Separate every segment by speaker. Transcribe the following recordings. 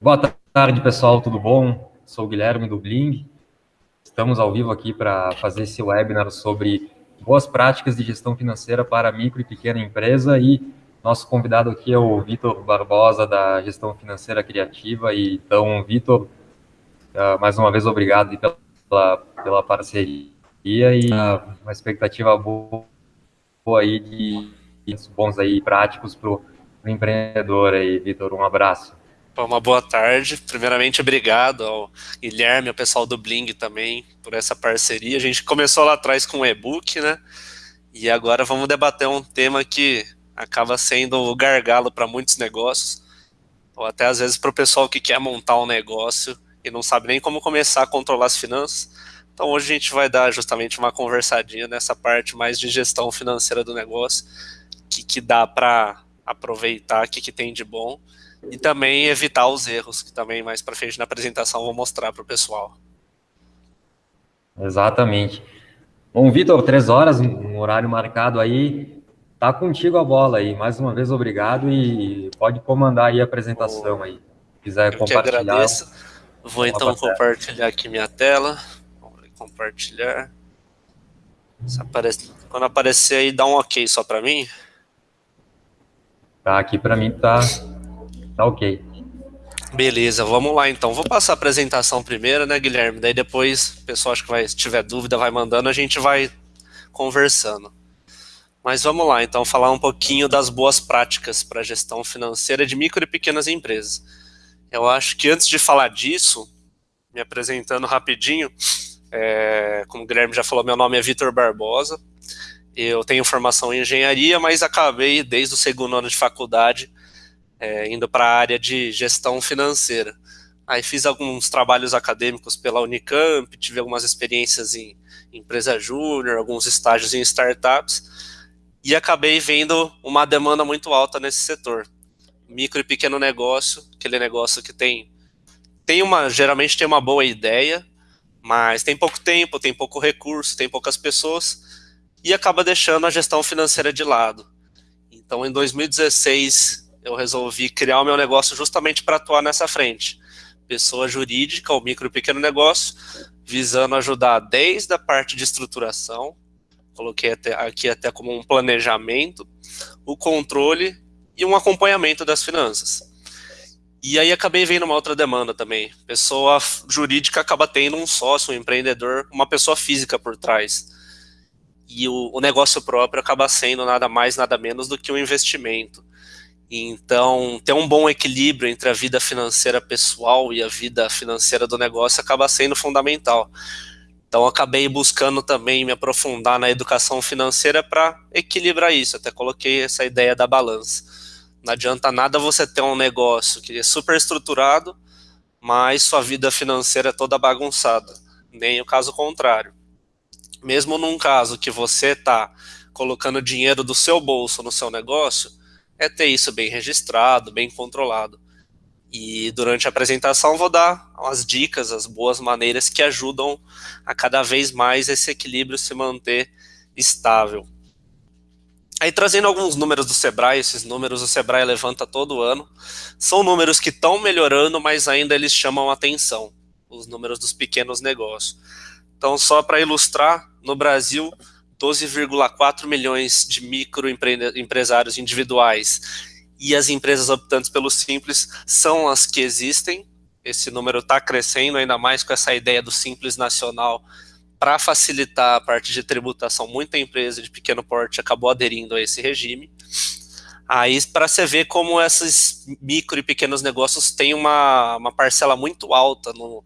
Speaker 1: Boa tarde, pessoal, tudo bom? Sou o Guilherme do Bling. Estamos ao vivo aqui para fazer esse webinar sobre boas práticas de gestão financeira para micro e pequena empresa e nosso convidado aqui é o Vitor Barbosa, da Gestão Financeira Criativa. E, então, Vitor, uh, mais uma vez, obrigado pela, pela parceria e uh, uma expectativa boa, aí de bons aí práticos para o empreendedor aí, Vitor. Um abraço.
Speaker 2: Uma boa tarde. Primeiramente, obrigado ao Guilherme, ao pessoal do Bling também, por essa parceria. A gente começou lá atrás com o e-book, né? E agora vamos debater um tema que acaba sendo o gargalo para muitos negócios, ou até às vezes para o pessoal que quer montar um negócio e não sabe nem como começar a controlar as finanças. Então hoje a gente vai dar justamente uma conversadinha nessa parte mais de gestão financeira do negócio, que, que dá para aproveitar, o que, que tem de bom e também evitar os erros, que também mais para frente na apresentação vou mostrar para o pessoal.
Speaker 1: Exatamente. Bom, Vitor, três horas, um horário marcado aí, tá contigo a bola aí. Mais uma vez, obrigado e pode comandar aí a apresentação aí. Se quiser
Speaker 2: Eu
Speaker 1: compartilhar.
Speaker 2: Que agradeço. Vou então compartilhar aqui minha tela. Vamos compartilhar. Aparece... Quando aparecer aí, dá um ok só para mim.
Speaker 1: Tá, aqui para mim tá Tá ok.
Speaker 2: Beleza, vamos lá então. Vou passar a apresentação primeiro, né, Guilherme? Daí depois, o pessoal acho que vai, se tiver dúvida, vai mandando, a gente vai conversando. Mas vamos lá, então, falar um pouquinho das boas práticas para gestão financeira de micro e pequenas empresas. Eu acho que antes de falar disso, me apresentando rapidinho, é, como o Guilherme já falou, meu nome é Vitor Barbosa, eu tenho formação em engenharia, mas acabei, desde o segundo ano de faculdade, é, indo para a área de gestão financeira. Aí fiz alguns trabalhos acadêmicos pela Unicamp, tive algumas experiências em empresa júnior, alguns estágios em startups, e acabei vendo uma demanda muito alta nesse setor. Micro e pequeno negócio, aquele negócio que tem, tem uma, geralmente tem uma boa ideia, mas tem pouco tempo, tem pouco recurso, tem poucas pessoas, e acaba deixando a gestão financeira de lado. Então, em 2016, eu resolvi criar o meu negócio justamente para atuar nessa frente. Pessoa jurídica, o micro e pequeno negócio, visando ajudar desde a parte de estruturação, coloquei até, aqui até como um planejamento, o controle e um acompanhamento das finanças. E aí acabei vendo uma outra demanda também. Pessoa jurídica acaba tendo um sócio, um empreendedor, uma pessoa física por trás. E o, o negócio próprio acaba sendo nada mais, nada menos do que um investimento. Então, ter um bom equilíbrio entre a vida financeira pessoal e a vida financeira do negócio acaba sendo fundamental. Então, acabei buscando também me aprofundar na educação financeira para equilibrar isso. Até coloquei essa ideia da balança. Não adianta nada você ter um negócio que é super estruturado, mas sua vida financeira é toda bagunçada. Nem o caso contrário. Mesmo num caso que você está colocando dinheiro do seu bolso no seu negócio, é ter isso bem registrado, bem controlado. E durante a apresentação vou dar as dicas, as boas maneiras que ajudam a cada vez mais esse equilíbrio se manter estável. Aí trazendo alguns números do Sebrae, esses números o Sebrae levanta todo ano, são números que estão melhorando, mas ainda eles chamam atenção, os números dos pequenos negócios. Então só para ilustrar, no Brasil 12,4 milhões de microempresários individuais e as empresas optantes pelo Simples são as que existem. Esse número está crescendo, ainda mais com essa ideia do Simples Nacional para facilitar a parte de tributação. Muita empresa de pequeno porte acabou aderindo a esse regime. Aí, para você ver como esses micro e pequenos negócios têm uma, uma parcela muito alta no,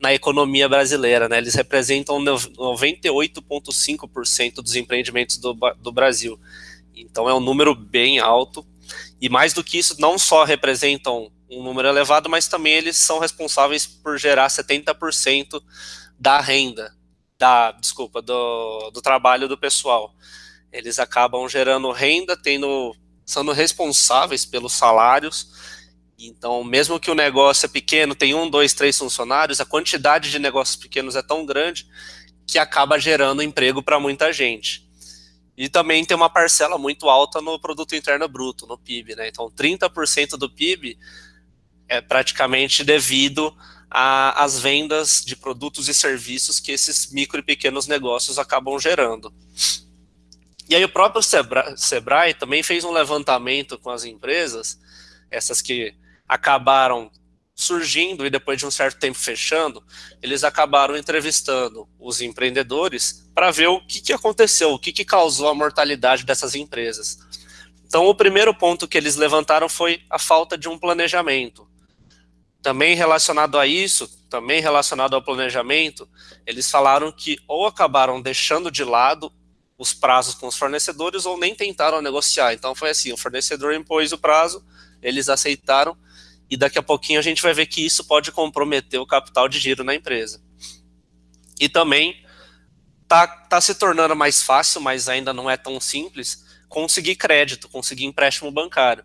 Speaker 2: na economia brasileira. Né? Eles representam 98,5% dos empreendimentos do, do Brasil. Então é um número bem alto. E mais do que isso, não só representam um número elevado, mas também eles são responsáveis por gerar 70% da renda, da, desculpa, do, do trabalho do pessoal. Eles acabam gerando renda, tendo, sendo responsáveis pelos salários, então, mesmo que o negócio é pequeno, tem um, dois, três funcionários, a quantidade de negócios pequenos é tão grande que acaba gerando emprego para muita gente. E também tem uma parcela muito alta no produto interno bruto, no PIB, né? Então, 30% do PIB é praticamente devido às vendas de produtos e serviços que esses micro e pequenos negócios acabam gerando. E aí o próprio Sebrae, Sebrae também fez um levantamento com as empresas, essas que acabaram surgindo e depois de um certo tempo fechando, eles acabaram entrevistando os empreendedores para ver o que, que aconteceu, o que, que causou a mortalidade dessas empresas. Então, o primeiro ponto que eles levantaram foi a falta de um planejamento. Também relacionado a isso, também relacionado ao planejamento, eles falaram que ou acabaram deixando de lado os prazos com os fornecedores ou nem tentaram negociar. Então foi assim, o fornecedor impôs o prazo, eles aceitaram e daqui a pouquinho a gente vai ver que isso pode comprometer o capital de giro na empresa. E também tá, tá se tornando mais fácil, mas ainda não é tão simples, conseguir crédito, conseguir empréstimo bancário.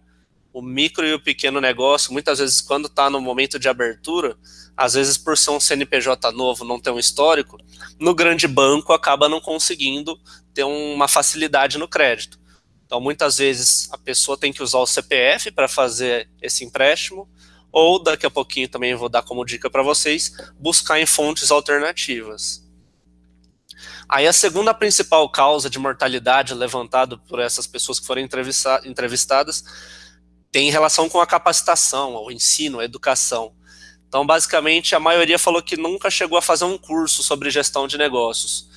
Speaker 2: O micro e o pequeno negócio, muitas vezes, quando está no momento de abertura, às vezes por ser um CNPJ novo, não ter um histórico, no grande banco acaba não conseguindo ter uma facilidade no crédito. Então, muitas vezes, a pessoa tem que usar o CPF para fazer esse empréstimo, ou daqui a pouquinho também vou dar como dica para vocês, buscar em fontes alternativas. Aí a segunda principal causa de mortalidade levantada por essas pessoas que foram entrevistadas tem relação com a capacitação, o ensino, a educação. Então, basicamente, a maioria falou que nunca chegou a fazer um curso sobre gestão de negócios.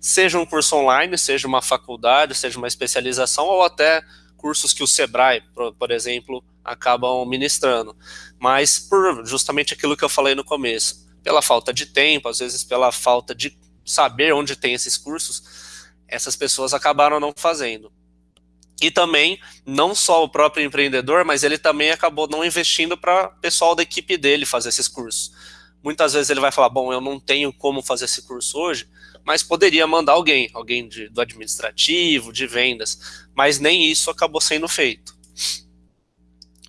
Speaker 2: Seja um curso online, seja uma faculdade, seja uma especialização, ou até cursos que o Sebrae, por, por exemplo, acabam ministrando. Mas por justamente aquilo que eu falei no começo, pela falta de tempo, às vezes pela falta de saber onde tem esses cursos, essas pessoas acabaram não fazendo. E também, não só o próprio empreendedor, mas ele também acabou não investindo para pessoal da equipe dele fazer esses cursos. Muitas vezes ele vai falar, bom, eu não tenho como fazer esse curso hoje, mas poderia mandar alguém, alguém de, do administrativo, de vendas, mas nem isso acabou sendo feito.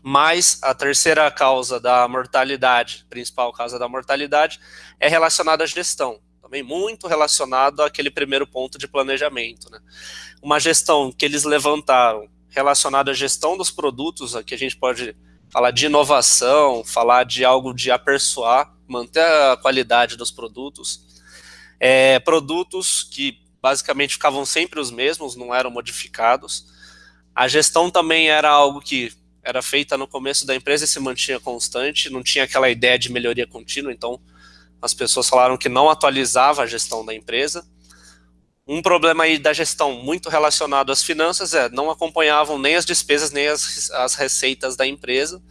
Speaker 2: Mas a terceira causa da mortalidade, principal causa da mortalidade, é relacionada à gestão também muito relacionado àquele primeiro ponto de planejamento. Né? Uma gestão que eles levantaram relacionada à gestão dos produtos, aqui a gente pode falar de inovação, falar de algo de aperfeiçoar, manter a qualidade dos produtos. É, produtos que basicamente ficavam sempre os mesmos, não eram modificados. A gestão também era algo que era feita no começo da empresa e se mantinha constante, não tinha aquela ideia de melhoria contínua, então as pessoas falaram que não atualizava a gestão da empresa. Um problema aí da gestão muito relacionado às finanças é não acompanhavam nem as despesas nem as, as receitas da empresa,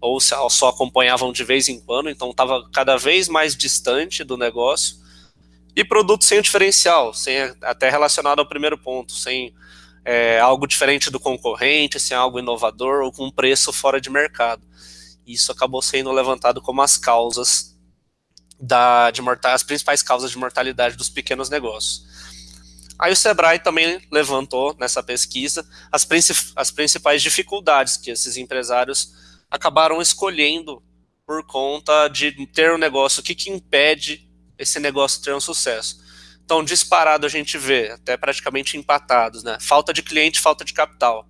Speaker 2: ou só acompanhavam de vez em quando, então estava cada vez mais distante do negócio. E produto sem diferencial, sem até relacionado ao primeiro ponto, sem é, algo diferente do concorrente, sem algo inovador ou com preço fora de mercado. Isso acabou sendo levantado como as causas da, de mortal, as principais causas de mortalidade dos pequenos negócios. Aí o Sebrae também levantou nessa pesquisa as, princip as principais dificuldades que esses empresários acabaram escolhendo por conta de ter um negócio, o que, que impede esse negócio ter um sucesso. Então, disparado a gente vê, até praticamente empatados, né? Falta de cliente, falta de capital.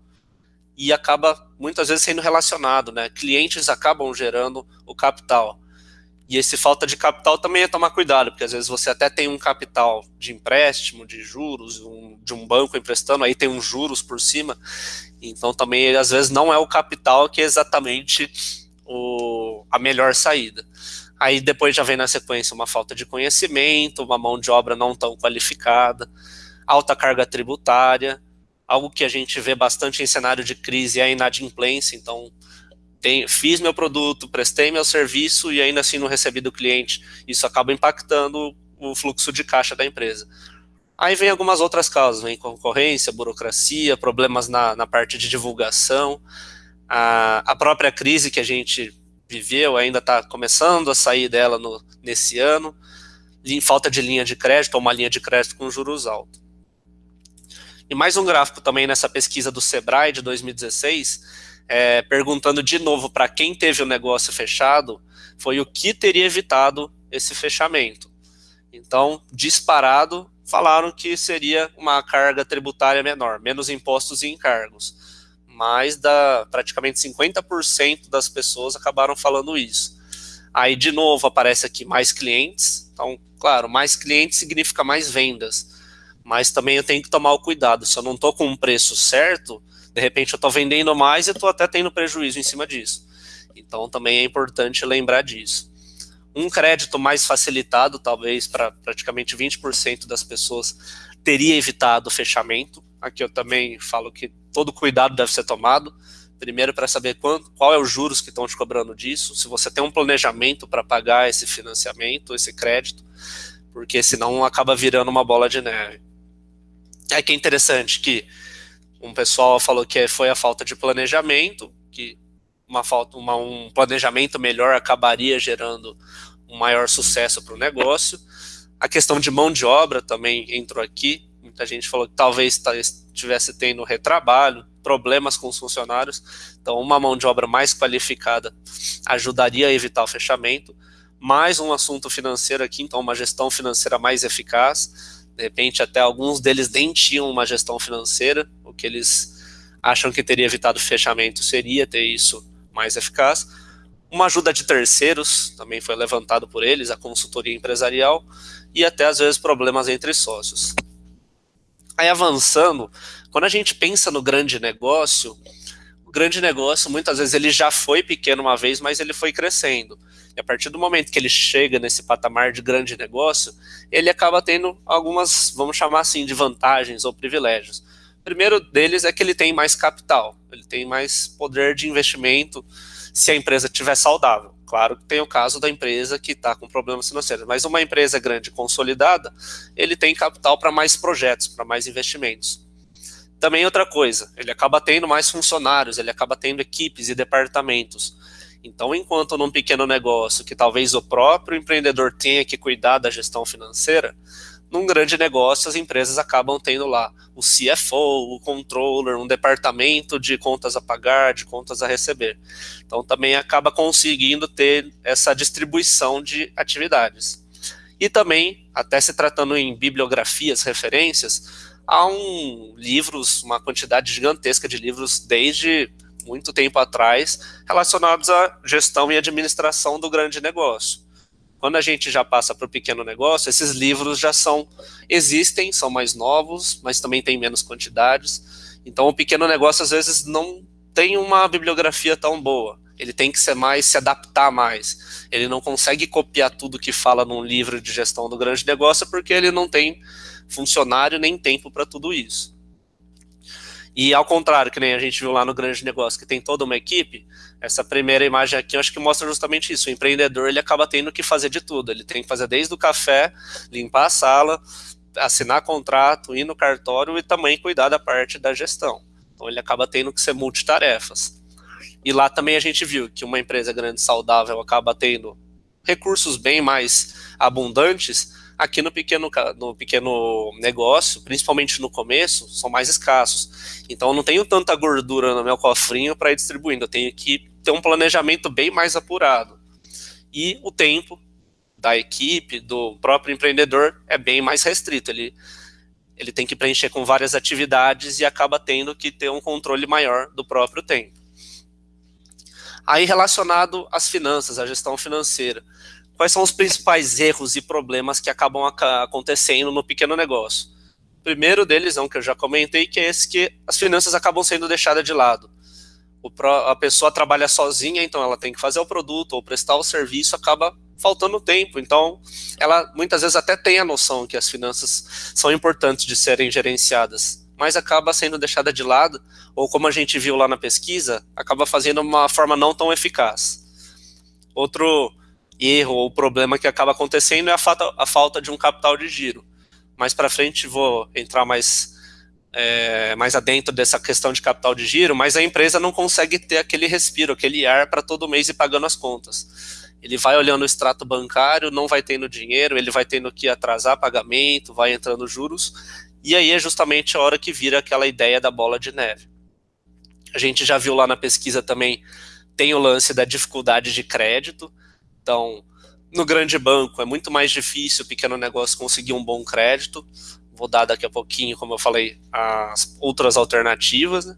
Speaker 2: E acaba muitas vezes sendo relacionado, né? Clientes acabam gerando o capital. E esse falta de capital também é tomar cuidado, porque às vezes você até tem um capital de empréstimo, de juros, um, de um banco emprestando, aí tem uns juros por cima. Então também às vezes não é o capital que é exatamente o, a melhor saída. Aí depois já vem na sequência uma falta de conhecimento, uma mão de obra não tão qualificada, alta carga tributária, algo que a gente vê bastante em cenário de crise é a inadimplência, então tem, fiz meu produto, prestei meu serviço e ainda assim não recebi do cliente. Isso acaba impactando o fluxo de caixa da empresa. Aí vem algumas outras causas, vem concorrência, burocracia, problemas na, na parte de divulgação, a, a própria crise que a gente viveu ainda está começando a sair dela no, nesse ano, em falta de linha de crédito, ou uma linha de crédito com juros altos. E mais um gráfico também nessa pesquisa do Sebrae de 2016, é, perguntando de novo para quem teve o negócio fechado, foi o que teria evitado esse fechamento. Então, disparado, falaram que seria uma carga tributária menor, menos impostos e encargos. Mais da praticamente 50% das pessoas acabaram falando isso. Aí de novo aparece aqui mais clientes. Então, claro, mais clientes significa mais vendas. Mas também eu tenho que tomar o cuidado. Se eu não estou com um preço certo, de repente eu estou vendendo mais e estou até tendo prejuízo em cima disso. Então também é importante lembrar disso. Um crédito mais facilitado, talvez para praticamente 20% das pessoas, teria evitado o fechamento. Aqui eu também falo que todo cuidado deve ser tomado. Primeiro, para saber quanto, qual é os juros que estão te cobrando disso, se você tem um planejamento para pagar esse financiamento, esse crédito, porque senão acaba virando uma bola de neve. É que é interessante que um pessoal falou que foi a falta de planejamento, que uma falta, uma, um planejamento melhor acabaria gerando um maior sucesso para o negócio. A questão de mão de obra também entrou aqui. Muita gente falou que talvez estivesse tendo retrabalho, problemas com os funcionários. Então, uma mão de obra mais qualificada ajudaria a evitar o fechamento. Mais um assunto financeiro aqui, então uma gestão financeira mais eficaz. De repente, até alguns deles nem tinham uma gestão financeira. O que eles acham que teria evitado o fechamento seria ter isso mais eficaz. Uma ajuda de terceiros também foi levantado por eles, a consultoria empresarial e até às vezes problemas entre sócios. Aí avançando, quando a gente pensa no grande negócio, o grande negócio muitas vezes ele já foi pequeno uma vez, mas ele foi crescendo. E a partir do momento que ele chega nesse patamar de grande negócio, ele acaba tendo algumas, vamos chamar assim, de vantagens ou privilégios. O primeiro deles é que ele tem mais capital, ele tem mais poder de investimento se a empresa estiver saudável. Claro que tem o caso da empresa que está com problemas financeiros, mas uma empresa grande consolidada, ele tem capital para mais projetos, para mais investimentos. Também outra coisa, ele acaba tendo mais funcionários, ele acaba tendo equipes e departamentos. Então, enquanto num pequeno negócio que talvez o próprio empreendedor tenha que cuidar da gestão financeira, num grande negócio, as empresas acabam tendo lá o CFO, o controller, um departamento de contas a pagar, de contas a receber. Então também acaba conseguindo ter essa distribuição de atividades. E também, até se tratando em bibliografias, referências, há um livros, uma quantidade gigantesca de livros desde muito tempo atrás relacionados à gestão e administração do grande negócio. Quando a gente já passa para o pequeno negócio, esses livros já são, existem, são mais novos, mas também tem menos quantidades. Então o pequeno negócio às vezes não tem uma bibliografia tão boa. Ele tem que ser mais, se adaptar mais. Ele não consegue copiar tudo que fala num livro de gestão do grande negócio porque ele não tem funcionário nem tempo para tudo isso. E ao contrário, que nem a gente viu lá no grande negócio, que tem toda uma equipe, essa primeira imagem aqui eu acho que mostra justamente isso. O empreendedor ele acaba tendo que fazer de tudo. Ele tem que fazer desde o café, limpar a sala, assinar contrato, ir no cartório e também cuidar da parte da gestão. Então ele acaba tendo que ser multitarefas. E lá também a gente viu que uma empresa grande saudável acaba tendo recursos bem mais abundantes, aqui no pequeno, no pequeno negócio, principalmente no começo, são mais escassos. Então eu não tenho tanta gordura no meu cofrinho para ir distribuindo, eu tenho que ter um planejamento bem mais apurado. E o tempo da equipe, do próprio empreendedor, é bem mais restrito. Ele, ele tem que preencher com várias atividades e acaba tendo que ter um controle maior do próprio tempo. Aí relacionado às finanças, à gestão financeira quais são os principais erros e problemas que acabam acontecendo no pequeno negócio. O primeiro deles é um que eu já comentei, que é esse que as finanças acabam sendo deixadas de lado. A pessoa trabalha sozinha, então ela tem que fazer o produto ou prestar o serviço, acaba faltando tempo. Então, ela muitas vezes até tem a noção que as finanças são importantes de serem gerenciadas, mas acaba sendo deixada de lado, ou como a gente viu lá na pesquisa, acaba fazendo uma forma não tão eficaz. Outro erro ou problema que acaba acontecendo é a falta, a falta de um capital de giro. Mais para frente vou entrar mais, é, mais adentro dessa questão de capital de giro, mas a empresa não consegue ter aquele respiro, aquele ar para todo mês ir pagando as contas. Ele vai olhando o extrato bancário, não vai tendo dinheiro, ele vai tendo que atrasar pagamento, vai entrando juros, e aí é justamente a hora que vira aquela ideia da bola de neve. A gente já viu lá na pesquisa também, tem o lance da dificuldade de crédito, então, no grande banco é muito mais difícil o pequeno negócio conseguir um bom crédito. Vou dar daqui a pouquinho, como eu falei, as outras alternativas. Né?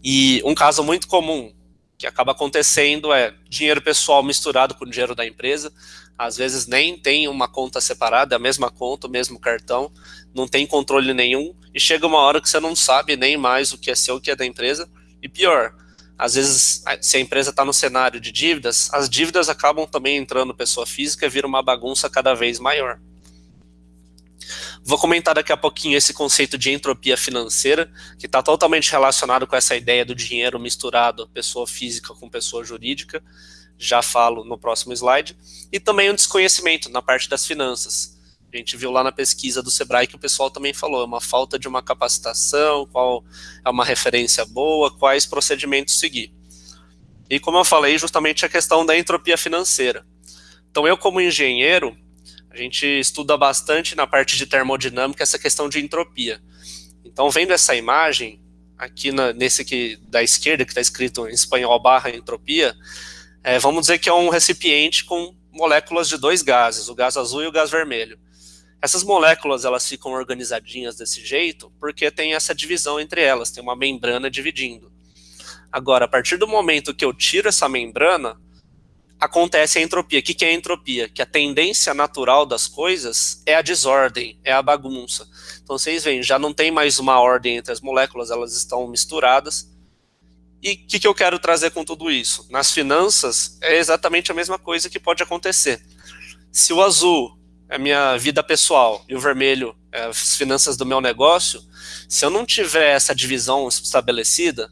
Speaker 2: E um caso muito comum que acaba acontecendo é dinheiro pessoal misturado com dinheiro da empresa. Às vezes nem tem uma conta separada, é a mesma conta, o mesmo cartão, não tem controle nenhum, e chega uma hora que você não sabe nem mais o que é seu, o que é da empresa. E pior, às vezes, se a empresa está no cenário de dívidas, as dívidas acabam também entrando pessoa física e vira uma bagunça cada vez maior. Vou comentar daqui a pouquinho esse conceito de entropia financeira, que está totalmente relacionado com essa ideia do dinheiro misturado, pessoa física com pessoa jurídica. Já falo no próximo slide. E também um desconhecimento na parte das finanças. A gente viu lá na pesquisa do Sebrae que o pessoal também falou, é uma falta de uma capacitação, qual é uma referência boa, quais procedimentos seguir. E como eu falei, justamente a questão da entropia financeira. Então eu como engenheiro, a gente estuda bastante na parte de termodinâmica essa questão de entropia. Então, vendo essa imagem, aqui na, nesse aqui da esquerda, que está escrito em espanhol barra entropia, é, vamos dizer que é um recipiente com moléculas de dois gases, o gás azul e o gás vermelho. Essas moléculas elas ficam organizadinhas desse jeito porque tem essa divisão entre elas, tem uma membrana dividindo. Agora, a partir do momento que eu tiro essa membrana, acontece a entropia. O que é a entropia? Que a tendência natural das coisas é a desordem, é a bagunça. Então vocês veem, já não tem mais uma ordem entre as moléculas, elas estão misturadas. E o que, que eu quero trazer com tudo isso? Nas finanças, é exatamente a mesma coisa que pode acontecer. Se o azul é minha vida pessoal e o vermelho é as finanças do meu negócio, se eu não tiver essa divisão estabelecida,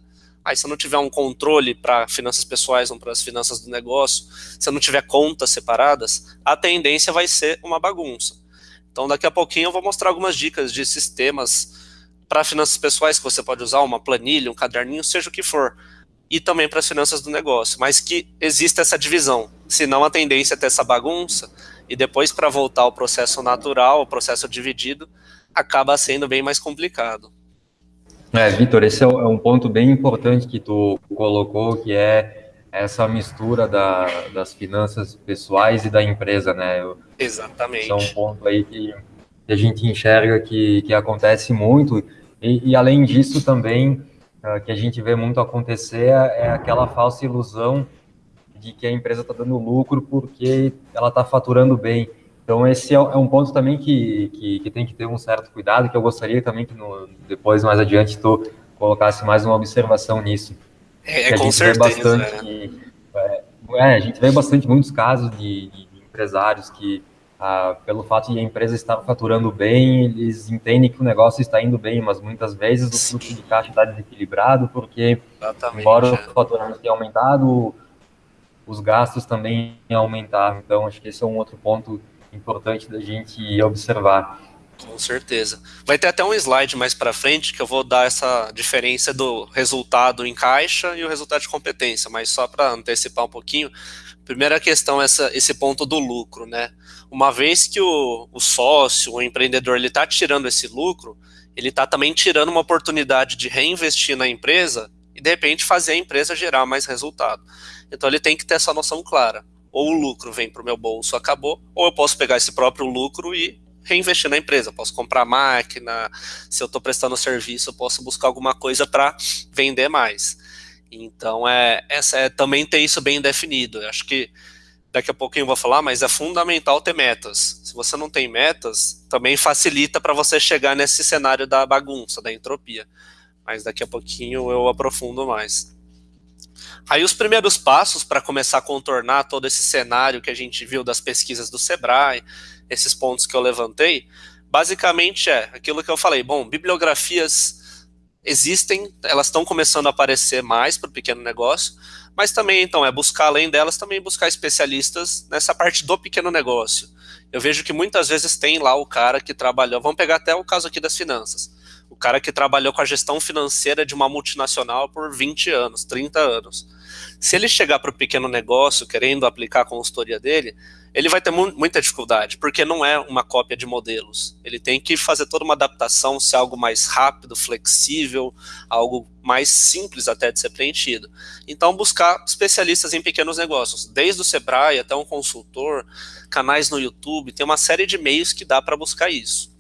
Speaker 2: Aí, se eu não tiver um controle para finanças pessoais ou para as finanças do negócio, se eu não tiver contas separadas, a tendência vai ser uma bagunça. Então, daqui a pouquinho eu vou mostrar algumas dicas de sistemas para finanças pessoais que você pode usar, uma planilha, um caderninho, seja o que for. E também para as finanças do negócio, mas que existe essa divisão. Senão a tendência é ter essa bagunça, e depois para voltar ao processo natural, ao processo dividido, acaba sendo bem mais complicado.
Speaker 1: É, Vitor, esse é, é um ponto bem importante que tu colocou, que é essa mistura da, das finanças pessoais e da empresa, né?
Speaker 2: Exatamente.
Speaker 1: Esse é um ponto aí que, a gente enxerga que, que acontece muito, e, e além disso também, uh, que a gente vê muito acontecer é aquela falsa ilusão de que a empresa está dando lucro porque ela está faturando bem. Então, esse é, é um ponto também que, que, que, tem que ter um certo cuidado, que eu gostaria também que no, depois, mais adiante, tu colocasse mais uma observação nisso.
Speaker 2: É, com certeza.
Speaker 1: Bastante, é. é, a gente vê bastante muitos casos de, de empresários que, ah, pelo fato de a empresa estar faturando bem, eles entendem que o negócio está indo bem, mas muitas vezes o fluxo de caixa está desequilibrado, porque, Exatamente, embora é. o faturamento tenha aumentado, os gastos também aumentaram. Então, acho que esse é um outro ponto importante da gente observar.
Speaker 2: Com certeza. Vai ter até um slide mais para frente que eu vou dar essa diferença do resultado em caixa e o resultado de competência, mas só para antecipar um pouquinho. Primeira questão é essa, esse ponto do lucro, né? Uma vez que o, o sócio, o empreendedor, ele está tirando esse lucro, ele está também tirando uma oportunidade de reinvestir na empresa e de repente fazer a empresa gerar mais resultado. Então ele tem que ter essa noção clara ou o lucro vem para o meu bolso, acabou, ou eu posso pegar esse próprio lucro e reinvestir na empresa. Posso comprar máquina, se eu estou prestando serviço, eu posso buscar alguma coisa para vender mais. Então, é, essa é também ter isso bem definido. Eu acho que daqui a pouquinho eu vou falar, mas é fundamental ter metas. Se você não tem metas, também facilita para você chegar nesse cenário da bagunça, da entropia. Mas daqui a pouquinho eu aprofundo mais. Aí os primeiros passos para começar a contornar todo esse cenário que a gente viu das pesquisas do Sebrae, esses pontos que eu levantei, basicamente é aquilo que eu falei, bom, bibliografias existem, elas estão começando a aparecer mais para o pequeno negócio, mas também, então, é buscar, além delas, também buscar especialistas nessa parte do pequeno negócio. Eu vejo que muitas vezes tem lá o cara que trabalhou, vamos pegar até o caso aqui das finanças, o cara que trabalhou com a gestão financeira de uma multinacional por 20 anos, 30 anos. Se ele chegar para o pequeno negócio querendo aplicar a consultoria dele, ele vai ter mu muita dificuldade, porque não é uma cópia de modelos. Ele tem que fazer toda uma adaptação, ser algo mais rápido, flexível, algo mais simples até de ser preenchido. Então, buscar especialistas em pequenos negócios, desde o Sebrae até um consultor, canais no YouTube, tem uma série de meios que dá para buscar isso.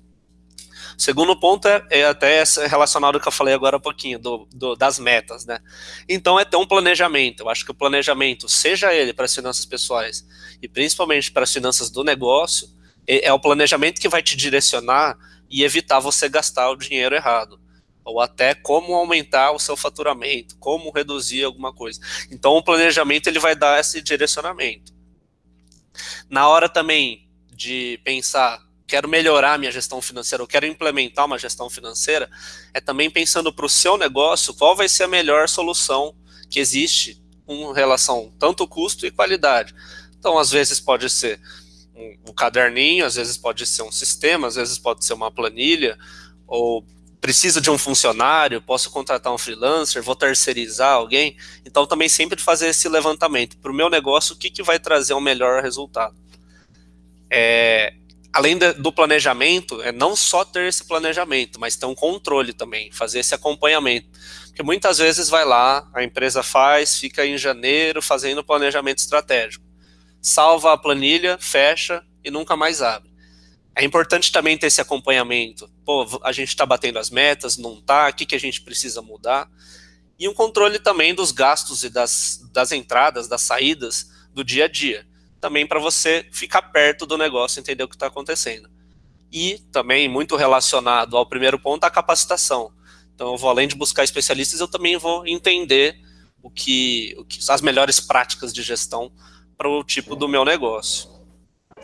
Speaker 2: Segundo ponto é, é até relacionado ao que eu falei agora há pouquinho, do, do, das metas, né? Então é ter um planejamento. Eu acho que o planejamento, seja ele para as finanças pessoais e principalmente para as finanças do negócio, é, é o planejamento que vai te direcionar e evitar você gastar o dinheiro errado ou até como aumentar o seu faturamento, como reduzir alguma coisa. Então o planejamento ele vai dar esse direcionamento. Na hora também de pensar, quero melhorar minha gestão financeira, ou quero implementar uma gestão financeira, é também pensando para o seu negócio qual vai ser a melhor solução que existe com relação tanto custo e qualidade. Então, às vezes pode ser um, um caderninho, às vezes pode ser um sistema, às vezes pode ser uma planilha, ou preciso de um funcionário, posso contratar um freelancer, vou terceirizar alguém. Então, também sempre fazer esse levantamento. Para o meu negócio, o que, que vai trazer um melhor resultado? É, além de, do planejamento, é não só ter esse planejamento, mas ter um controle também, fazer esse acompanhamento. Porque muitas vezes vai lá, a empresa faz, fica em janeiro fazendo planejamento estratégico. Salva a planilha, fecha e nunca mais abre. É importante também ter esse acompanhamento. Pô, a gente está batendo as metas, não está, o que, que a gente precisa mudar? E um controle também dos gastos e das, das entradas, das saídas do dia a dia. Também para você ficar perto do negócio, entender o que está acontecendo. E também, muito relacionado ao primeiro ponto, a capacitação. Então, eu vou, além de buscar especialistas, eu também vou entender o que, o que as melhores práticas de gestão para o tipo do meu negócio.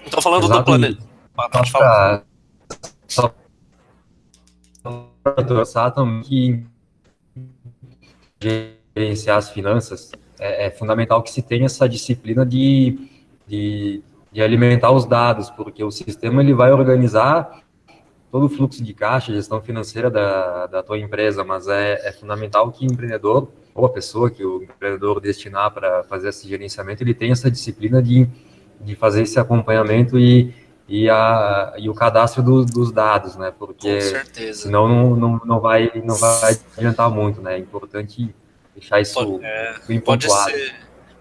Speaker 2: Então, falando Exato. do planejamento Pode falar. Só
Speaker 1: para também que gerenciar as finanças é, é, fundamental que se tenha essa disciplina de, de, de, alimentar os dados, porque o sistema ele vai organizar todo o fluxo de caixa, gestão financeira da, da tua empresa, mas é, é fundamental que o empreendedor, ou a pessoa que o empreendedor destinar para fazer esse gerenciamento, ele tenha essa disciplina de, de fazer esse acompanhamento e e, a, e o cadastro do, dos dados, né? Porque senão não, não, não, vai, não vai adiantar muito, né? É importante deixar isso
Speaker 2: pode, é, pode ser,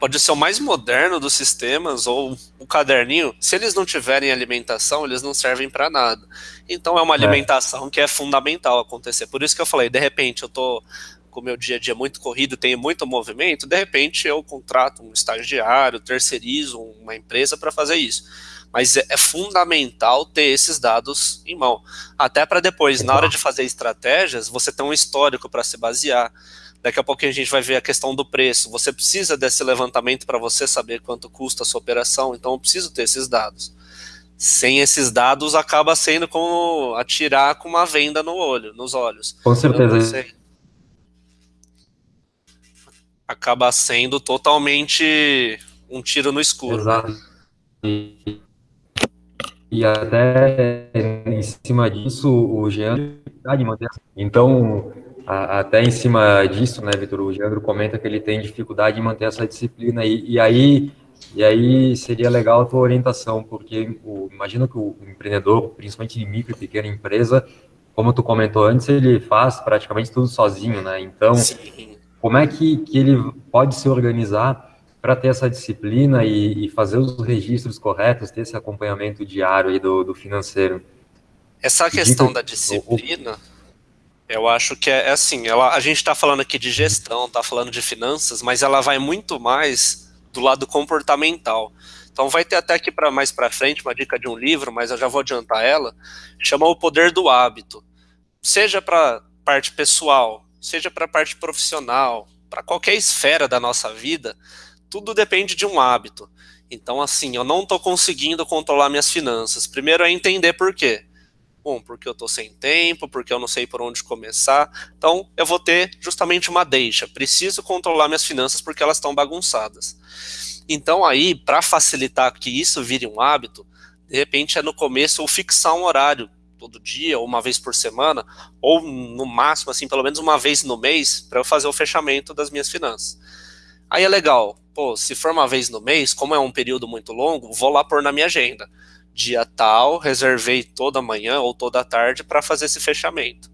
Speaker 2: pode ser o mais moderno dos sistemas ou o caderninho. Se eles não tiverem alimentação, eles não servem para nada. Então é uma é. alimentação é. que é fundamental acontecer. Por isso que eu falei, de repente eu tô com o meu dia a dia muito corrido, tenho muito movimento, de repente eu contrato um estagiário, terceirizo uma empresa para fazer isso mas é, é, fundamental ter esses dados em mão. Até para depois, na hora de fazer estratégias, você ter um histórico para se basear. Daqui a pouquinho a gente vai ver a questão do preço. Você precisa desse levantamento para você saber quanto custa a sua operação, então eu preciso ter esses dados. Sem esses dados, acaba sendo como atirar com uma venda no olho, nos olhos.
Speaker 1: Com certeza.
Speaker 2: Acaba sendo totalmente um tiro no escuro.
Speaker 1: Exato. E até em cima disso, o Geandro de manter. Então, até em cima disso, né, Vitor, o Geandro comenta que ele tem dificuldade em manter essa disciplina. E, e aí, e aí seria legal a tua orientação, porque o, imagino que o empreendedor, principalmente de micro e pequena empresa, como tu comentou antes, ele faz praticamente tudo sozinho, né? Então, Sim. como é que, que ele pode se organizar para ter essa disciplina e, e, fazer os registros corretos, ter esse acompanhamento diário do, do financeiro.
Speaker 2: Essa questão da disciplina, eu acho que é, é assim, ela, a gente está falando aqui de gestão, está falando de finanças, mas ela vai muito mais do lado comportamental. Então vai ter até aqui para mais para frente uma dica de um livro, mas eu já vou adiantar ela, chama O Poder do Hábito. Seja para parte pessoal, seja para parte profissional, para qualquer esfera da nossa vida, tudo depende de um hábito. Então, assim, eu não estou conseguindo controlar minhas finanças. Primeiro é entender por quê. Bom, porque eu estou sem tempo, porque eu não sei por onde começar. Então, eu vou ter justamente uma deixa. Preciso controlar minhas finanças porque elas estão bagunçadas. Então, aí, para facilitar que isso vire um hábito, de repente é no começo eu fixar um horário todo dia, ou uma vez por semana, ou no máximo, assim, pelo menos uma vez no mês, para eu fazer o fechamento das minhas finanças. Aí é legal, pô, se for uma vez no mês, como é um período muito longo, vou lá pôr na minha agenda. Dia tal, reservei toda manhã ou toda tarde para fazer esse fechamento.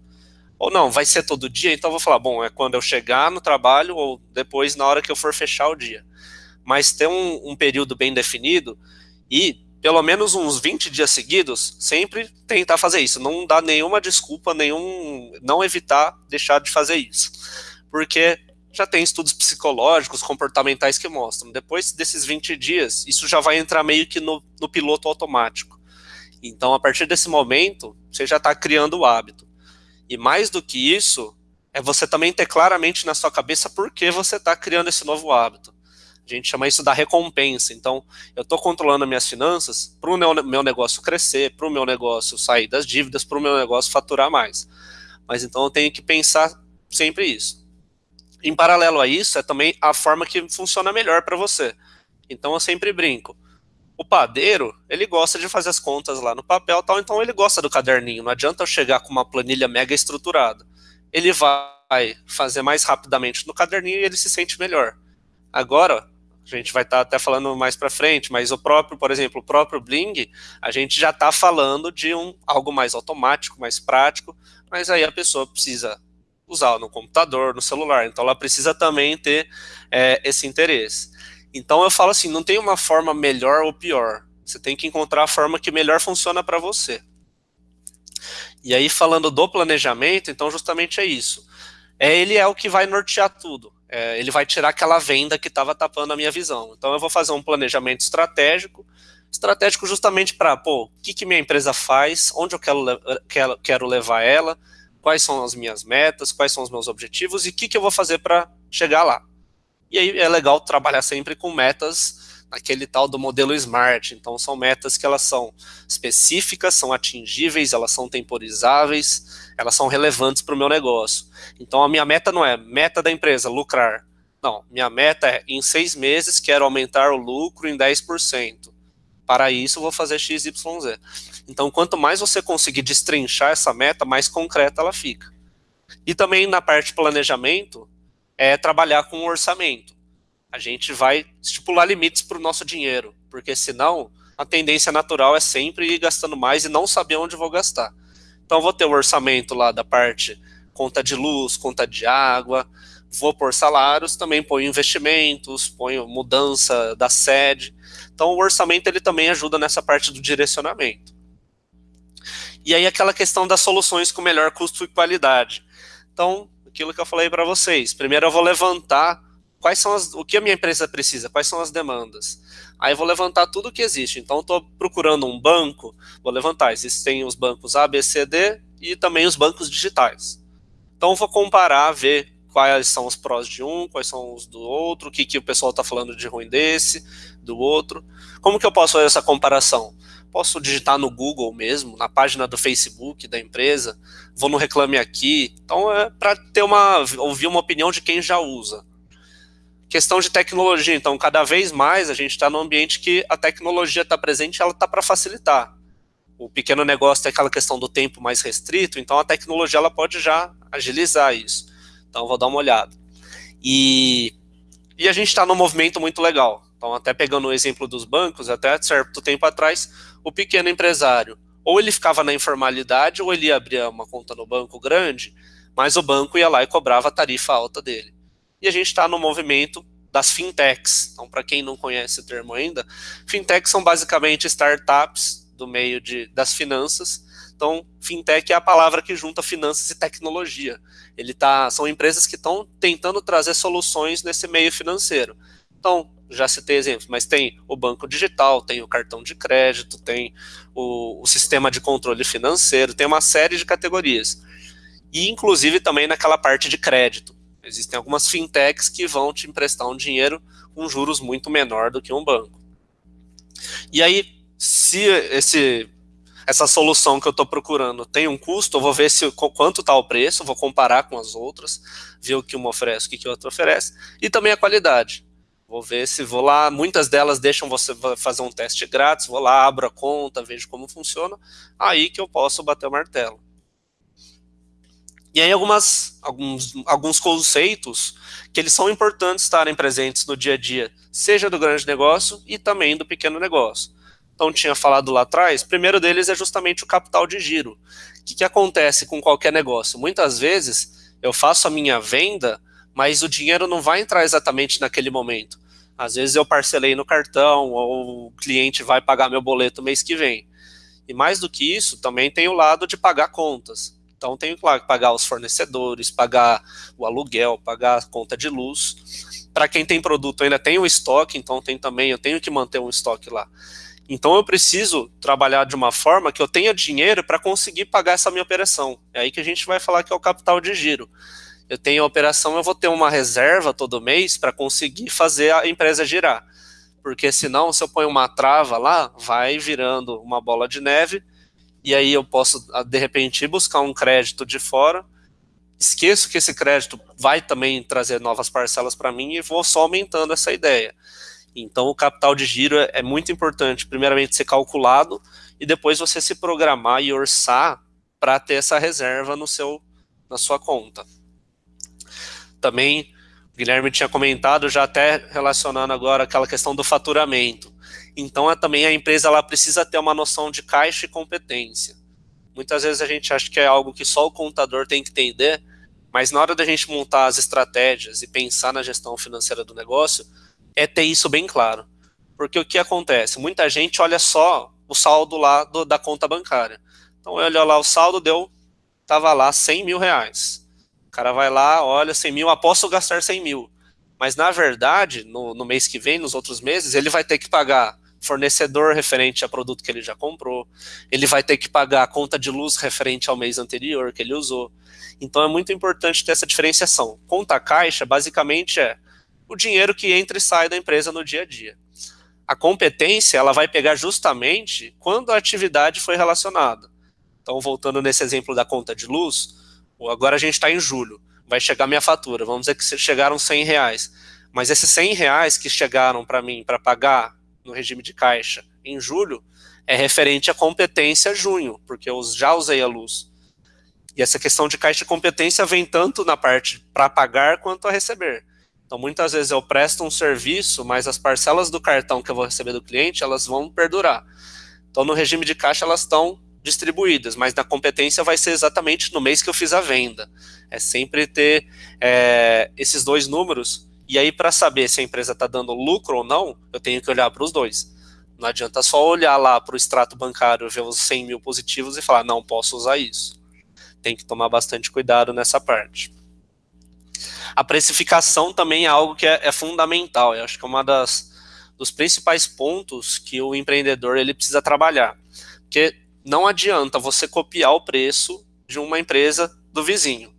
Speaker 2: Ou não, vai ser todo dia, então vou falar, bom, é quando eu chegar no trabalho ou depois na hora que eu for fechar o dia. Mas ter um, um período bem definido e pelo menos uns 20 dias seguidos, sempre tentar fazer isso. Não dá nenhuma desculpa, nenhum. não evitar deixar de fazer isso. Porque já tem estudos psicológicos, comportamentais que mostram. Depois desses 20 dias, isso já vai entrar meio que no, no piloto automático. Então, a partir desse momento, você já está criando o hábito. E mais do que isso, é você também ter claramente na sua cabeça por que você está criando esse novo hábito. A gente chama isso da recompensa. Então, eu estou controlando as minhas finanças para o meu, meu negócio crescer, para o meu negócio sair das dívidas, para o meu negócio faturar mais. Mas então eu tenho que pensar sempre isso. Em paralelo a isso, é também a forma que funciona melhor para você. Então eu sempre brinco. O padeiro, ele gosta de fazer as contas lá no papel tal, então ele gosta do caderninho. Não adianta eu chegar com uma planilha mega estruturada. Ele vai fazer mais rapidamente no caderninho e ele se sente melhor. Agora, a gente vai estar tá até falando mais para frente, mas o próprio, por exemplo, o próprio Bling, a gente já está falando de um algo mais automático, mais prático, mas aí a pessoa precisa usar no computador, no celular, então ela precisa também ter é, esse interesse. Então eu falo assim, não tem uma forma melhor ou pior, você tem que encontrar a forma que melhor funciona para você. E aí falando do planejamento, então justamente é isso. É, ele é o que vai nortear tudo é, ele vai tirar aquela venda que estava tapando a minha visão. Então eu vou fazer um planejamento estratégico, estratégico justamente para, pô, o que, que minha empresa faz, onde eu quero, quero, quero levar ela, quais são as minhas metas, quais são os meus objetivos e o que, que eu vou fazer para chegar lá. E aí é legal trabalhar sempre com metas naquele tal do modelo SMART. Então são metas que elas são específicas, são atingíveis, elas são temporizáveis, elas são relevantes para o meu negócio. Então a minha meta não é meta da empresa, lucrar. Não, minha meta é em seis meses quero aumentar o lucro em 10%. Para isso vou fazer XYZ. Então quanto mais você conseguir destrinchar essa meta, mais concreta ela fica. E também na parte de planejamento, é trabalhar com o orçamento a gente vai estipular limites para o nosso dinheiro, porque senão a tendência natural é sempre ir gastando mais e não saber onde vou gastar. Então vou ter o orçamento lá da parte conta de luz, conta de água, vou por salários, também ponho investimentos, ponho mudança da sede. Então o orçamento ele também ajuda nessa parte do direcionamento. E aí aquela questão das soluções com melhor custo e qualidade. Então, aquilo que eu falei para vocês, primeiro eu vou levantar quais são as, o que a minha empresa precisa, quais são as demandas. Aí vou levantar tudo que existe. Então, estou procurando um banco, vou levantar. Existem os bancos A, B, C, D e também os bancos digitais. Então, vou comparar, ver quais são os prós de um, quais são os do outro, o que, que o pessoal está falando de ruim desse, do outro. Como que eu posso fazer essa comparação? Posso digitar no Google mesmo, na página do Facebook da empresa, vou no Reclame Aqui. Então, é para ter uma, ouvir uma opinião de quem já usa. Questão de tecnologia, então, cada vez mais a gente está num ambiente que a tecnologia está presente ela está para facilitar. O pequeno negócio tem aquela questão do tempo mais restrito, então a tecnologia ela pode já agilizar isso. Então, vou dar uma olhada. E, e a gente está num movimento muito legal. Então, até pegando o exemplo dos bancos, até certo tempo atrás, o pequeno empresário, ou ele ficava na informalidade, ou ele abria uma conta no banco grande, mas o banco ia lá e cobrava a tarifa alta dele e a gente está no movimento das fintechs. Então, para quem não conhece o termo ainda, fintechs são basicamente startups do meio de, das finanças. Então, fintech é a palavra que junta finanças e tecnologia. Ele tá, são empresas que estão tentando trazer soluções nesse meio financeiro. Então, já citei exemplos, mas tem o banco digital, tem o cartão de crédito, tem o, o sistema de controle financeiro, tem uma série de categorias. E, inclusive, também naquela parte de crédito. Existem algumas fintechs que vão te emprestar um dinheiro com juros muito menor do que um banco. E aí, se esse, essa solução que eu estou procurando tem um custo, eu vou ver se, quanto está o preço, vou comparar com as outras, ver o que uma oferece, o que, que a outra oferece, e também a qualidade. Vou ver se vou lá, muitas delas deixam você fazer um teste grátis, vou lá, abro a conta, vejo como funciona, aí que eu posso bater o martelo. E aí algumas, alguns, alguns conceitos que eles são importantes estarem presentes no dia a dia, seja do grande negócio e também do pequeno negócio. Então tinha falado lá atrás, primeiro deles é justamente o capital de giro. O que, que acontece com qualquer negócio? Muitas vezes eu faço a minha venda, mas o dinheiro não vai entrar exatamente naquele momento. Às vezes eu parcelei no cartão, ou o cliente vai pagar meu boleto mês que vem. E mais do que isso, também tem o lado de pagar contas. Então tenho, claro, que pagar os fornecedores, pagar o aluguel, pagar a conta de luz. Para quem tem produto ainda tem o estoque, então tem também, eu tenho que manter um estoque lá. Então eu preciso trabalhar de uma forma que eu tenha dinheiro para conseguir pagar essa minha operação. É aí que a gente vai falar que é o capital de giro. Eu tenho a operação, eu vou ter uma reserva todo mês para conseguir fazer a empresa girar. Porque senão, se eu ponho uma trava lá, vai virando uma bola de neve, e aí eu posso, de repente, buscar um crédito de fora, esqueço que esse crédito vai também trazer novas parcelas para mim e vou só aumentando essa ideia. Então, o capital de giro é, é muito importante, primeiramente, ser calculado e depois você se programar e orçar para ter essa reserva no seu, na sua conta. Também, o Guilherme tinha comentado, já até relacionando agora aquela questão do faturamento. Então, é, também a empresa ela precisa ter uma noção de caixa e competência. Muitas vezes a gente acha que é algo que só o contador tem que entender, mas na hora da gente montar as estratégias e pensar na gestão financeira do negócio, é ter isso bem claro. Porque o que acontece? Muita gente olha só o saldo lá do, da conta bancária. Então, olha lá, o saldo deu, tava lá 100 mil reais. O cara vai lá, olha, 100 mil, aposto gastar 100 mil. Mas, na verdade, no, no mês que vem, nos outros meses, ele vai ter que pagar fornecedor referente a produto que ele já comprou, ele vai ter que pagar a conta de luz referente ao mês anterior que ele usou. Então é muito importante ter essa diferenciação. Conta caixa, basicamente, é o dinheiro que entra e sai da empresa no dia a dia. A competência, ela vai pegar justamente quando a atividade foi relacionada. Então, voltando nesse exemplo da conta de luz, agora a gente está em julho, vai chegar minha fatura, vamos dizer que chegaram 100 reais. Mas esses 100 reais que chegaram para mim para pagar no regime de caixa em julho, é referente à competência junho, porque eu já usei a luz. E essa questão de caixa de competência vem tanto na parte para pagar quanto a receber. Então, muitas vezes eu presto um serviço, mas as parcelas do cartão que eu vou receber do cliente, elas vão perdurar. Então, no regime de caixa, elas estão distribuídas, mas na competência vai ser exatamente no mês que eu fiz a venda. É sempre ter é, esses dois números, e aí para saber se a empresa está dando lucro ou não, eu tenho que olhar para os dois. Não adianta só olhar lá para o extrato bancário, ver os 100 mil positivos e falar, não posso usar isso. Tem que tomar bastante cuidado nessa parte. A precificação também é algo que é, é fundamental. Eu acho que é uma das dos principais pontos que o empreendedor ele precisa trabalhar, porque não adianta você copiar o preço de uma empresa do vizinho.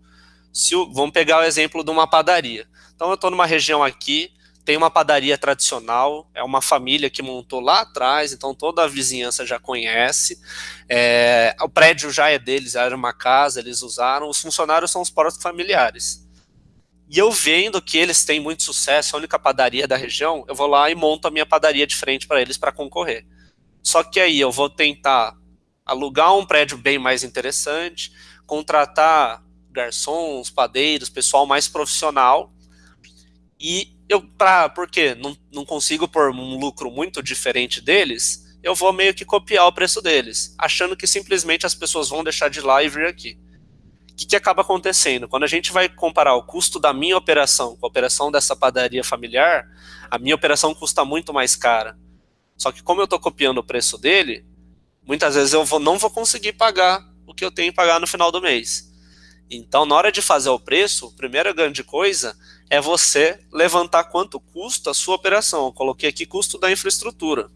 Speaker 2: Se o, vamos pegar o exemplo de uma padaria. Então eu estou numa região aqui, tem uma padaria tradicional, é uma família que montou lá atrás, então toda a vizinhança já conhece, é, o prédio já é deles, era uma casa, eles usaram, os funcionários são os próprios familiares. E eu vendo que eles têm muito sucesso, a única padaria da região, eu vou lá e monto a minha padaria de frente para eles para concorrer. Só que aí eu vou tentar alugar um prédio bem mais interessante, contratar garçons, padeiros, pessoal mais profissional. E eu, pra, por quê? Não, não consigo pôr um lucro muito diferente deles, eu vou meio que copiar o preço deles, achando que simplesmente as pessoas vão deixar de lá e vir aqui que, que acaba acontecendo? Quando a gente vai comparar o custo da minha operação com a operação dessa padaria familiar, a minha operação custa muito mais cara. Só que como eu estou copiando o preço dele, muitas vezes eu vou, não vou conseguir pagar o que eu tenho que pagar no final do mês. Então, na hora de fazer o preço, a primeira grande coisa é você levantar quanto custa a sua operação. Eu coloquei aqui custo da infraestrutura.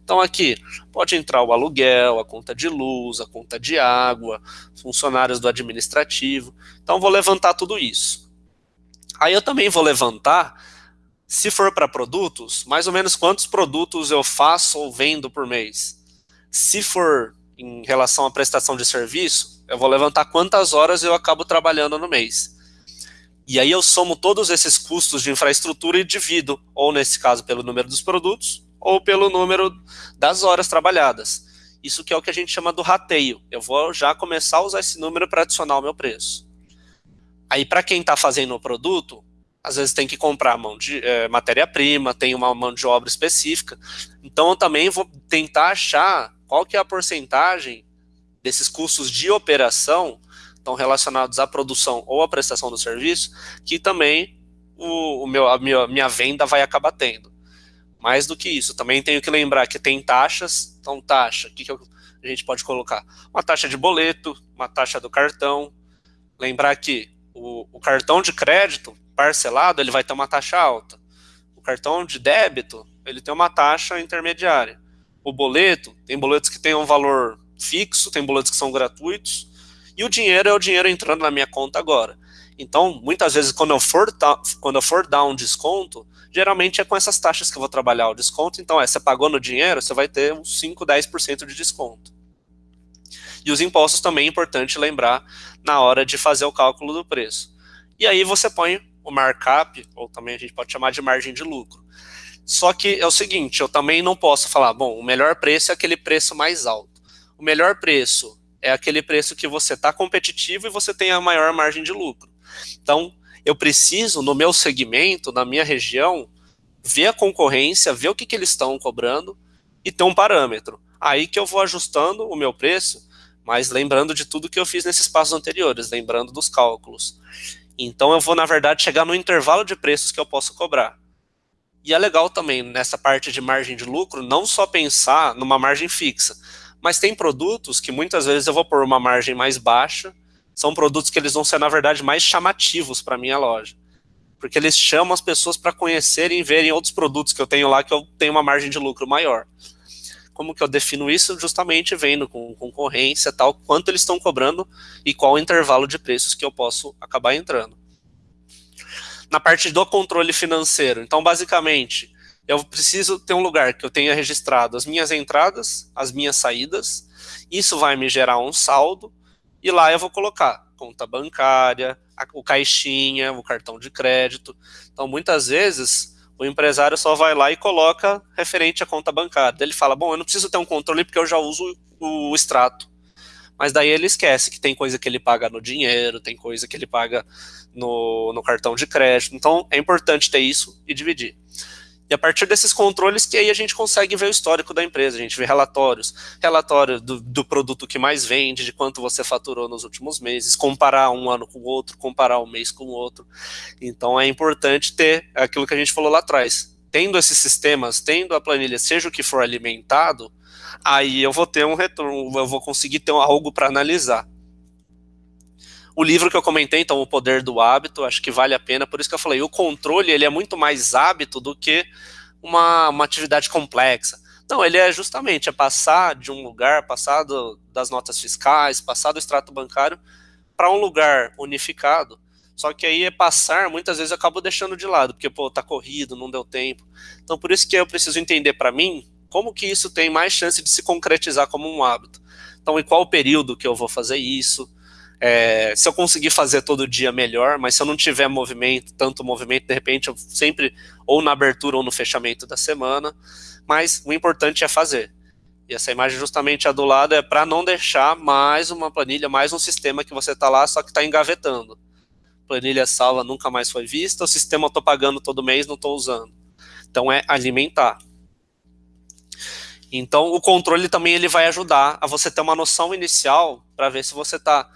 Speaker 2: Então aqui pode entrar o aluguel, a conta de luz, a conta de água, funcionários do administrativo. Então vou levantar tudo isso. Aí eu também vou levantar, se for para produtos, mais ou menos quantos produtos eu faço ou vendo por mês. Se for em relação à prestação de serviço, eu vou levantar quantas horas eu acabo trabalhando no mês. E aí eu somo todos esses custos de infraestrutura e divido, ou nesse caso pelo número dos produtos, ou pelo número das horas trabalhadas. Isso que é o que a gente chama do rateio. Eu vou já começar a usar esse número para adicionar o meu preço. Aí para quem está fazendo o produto, às vezes tem que comprar mão de é, matéria-prima, tem uma mão de obra específica. Então eu também vou tentar achar qual que é a porcentagem desses custos de operação estão relacionados à produção ou à prestação do serviço, que também o, o meu, a minha, minha venda vai acabar tendo. Mais do que isso, também tenho que lembrar que tem taxas, então taxa, o que, que a gente pode colocar? Uma taxa de boleto, uma taxa do cartão, lembrar que o, o cartão de crédito parcelado, ele vai ter uma taxa alta, o cartão de débito, ele tem uma taxa intermediária, o boleto, tem boletos que têm um valor fixo, tem boletos que são gratuitos, e o dinheiro é o dinheiro entrando na minha conta agora. Então, muitas vezes, quando eu for, quando eu for dar um desconto, geralmente é com essas taxas que eu vou trabalhar o desconto. Então, é, você pagou no dinheiro, você vai ter uns 5, 10% de desconto. E os impostos também é importante lembrar na hora de fazer o cálculo do preço. E aí você põe o markup, ou também a gente pode chamar de margem de lucro. Só que é o seguinte, eu também não posso falar, bom, o melhor preço é aquele preço mais alto. O melhor preço é aquele preço que você está competitivo e você tem a maior margem de lucro. Então, eu preciso, no meu segmento, na minha região, ver a concorrência, ver o que, que eles estão cobrando e ter um parâmetro. Aí que eu vou ajustando o meu preço, mas lembrando de tudo que eu fiz nesses passos anteriores, lembrando dos cálculos. Então eu vou, na verdade, chegar no intervalo de preços que eu posso cobrar. E é legal também, nessa parte de margem de lucro, não só pensar numa margem fixa, mas tem produtos que muitas vezes eu vou pôr uma margem mais baixa são produtos que eles vão ser, na verdade, mais chamativos para minha loja. Porque eles chamam as pessoas para conhecerem e verem outros produtos que eu tenho lá que eu tenho uma margem de lucro maior. Como que eu defino isso? Justamente vendo com concorrência, tal, quanto eles estão cobrando e qual o intervalo de preços que eu posso acabar entrando. Na parte do controle financeiro, então, basicamente, eu preciso ter um lugar que eu tenha registrado as minhas entradas, as minhas saídas, isso vai me gerar um saldo, e lá eu vou colocar conta bancária, o caixinha, o cartão de crédito. Então, muitas vezes, o empresário só vai lá e coloca referente à conta bancária. Ele fala, bom, eu não preciso ter um controle porque eu já uso o extrato. Mas daí ele esquece que tem coisa que ele paga no dinheiro, tem coisa que ele paga no, no cartão de crédito. Então, é importante ter isso e dividir. E a partir desses controles que aí a gente consegue ver o histórico da empresa, a gente vê relatórios, relatório do, do, produto que mais vende, de quanto você faturou nos últimos meses, comparar um ano com o outro, comparar um mês com o outro. Então é importante ter aquilo que a gente falou lá atrás. Tendo esses sistemas, tendo a planilha, seja o que for alimentado, aí eu vou ter um retorno, eu vou conseguir ter algo para analisar. O livro que eu comentei, então, O Poder do Hábito, acho que vale a pena, por isso que eu falei, o controle ele é muito mais hábito do que uma, uma atividade complexa. Não, ele é justamente é passar de um lugar, passar do, das notas fiscais, passar do extrato bancário para um lugar unificado. Só que aí é passar, muitas vezes eu acabo deixando de lado, porque, pô, tá corrido, não deu tempo. Então, por isso que eu preciso entender para mim como que isso tem mais chance de se concretizar como um hábito. Então, em qual período que eu vou fazer isso, é, se eu conseguir fazer todo dia, melhor, mas se eu não tiver movimento, tanto movimento, de repente eu sempre, ou na abertura ou no fechamento da semana, mas o importante é fazer. E essa imagem justamente a do lado é para não deixar mais uma planilha, mais um sistema que você está lá, só que está engavetando. Planilha salva nunca mais foi vista, o sistema eu estou pagando todo mês, não estou usando. Então é alimentar. Então o controle também ele vai ajudar a você ter uma noção inicial para ver se você está